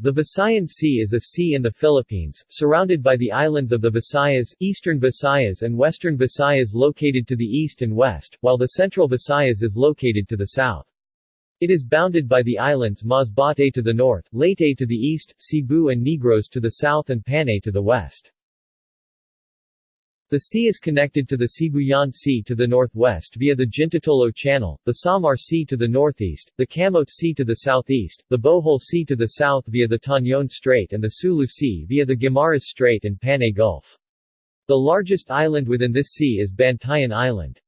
The Visayan Sea is a sea in the Philippines, surrounded by the islands of the Visayas, Eastern Visayas and Western Visayas located to the east and west, while the Central Visayas is located to the south. It is bounded by the islands Masbate to the north, Leyte to the east, Cebu and Negros to the south and Panay to the west. The sea is connected to the Sibuyan Sea to the northwest via the Jintotolo Channel, the Samar Sea to the northeast, the Camotes Sea to the southeast, the Bohol Sea to the south via the Tañon Strait and the Sulu Sea via the Guimaras Strait and Panay Gulf. The largest island within this sea is Bantayan Island.